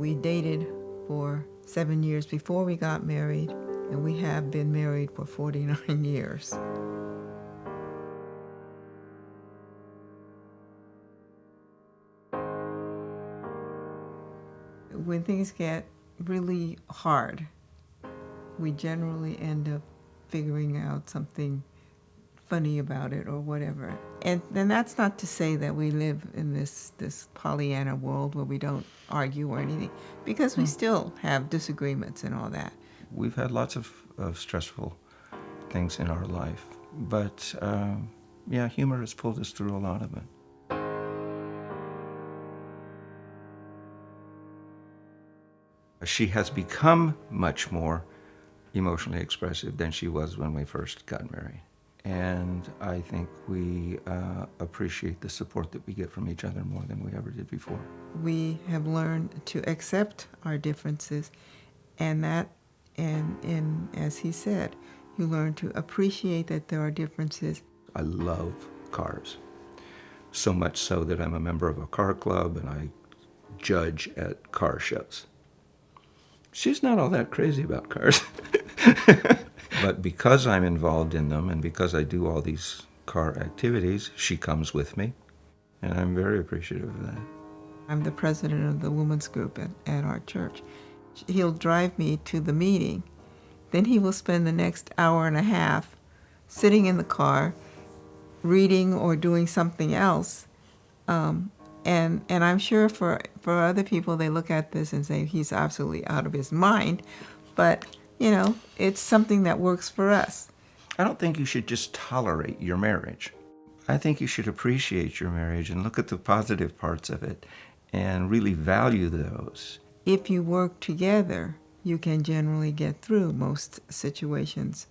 We dated for seven years before we got married, and we have been married for 49 years. When things get really hard, we generally end up figuring out something funny about it or whatever. And then that's not to say that we live in this, this Pollyanna world where we don't argue or anything, because we still have disagreements and all that. We've had lots of, of stressful things in our life, but um, yeah, humor has pulled us through a lot of it. She has become much more emotionally expressive than she was when we first got married. And I think we uh, appreciate the support that we get from each other more than we ever did before. We have learned to accept our differences, and that, and, and as he said, you learn to appreciate that there are differences. I love cars, so much so that I'm a member of a car club and I judge at car shows. She's not all that crazy about cars. but because I'm involved in them and because I do all these car activities, she comes with me, and I'm very appreciative of that. I'm the president of the women's group at, at our church. He'll drive me to the meeting. Then he will spend the next hour and a half sitting in the car, reading or doing something else. Um, and, and I'm sure for, for other people, they look at this and say, he's absolutely out of his mind. But you know, it's something that works for us. I don't think you should just tolerate your marriage. I think you should appreciate your marriage and look at the positive parts of it and really value those. If you work together, you can generally get through most situations.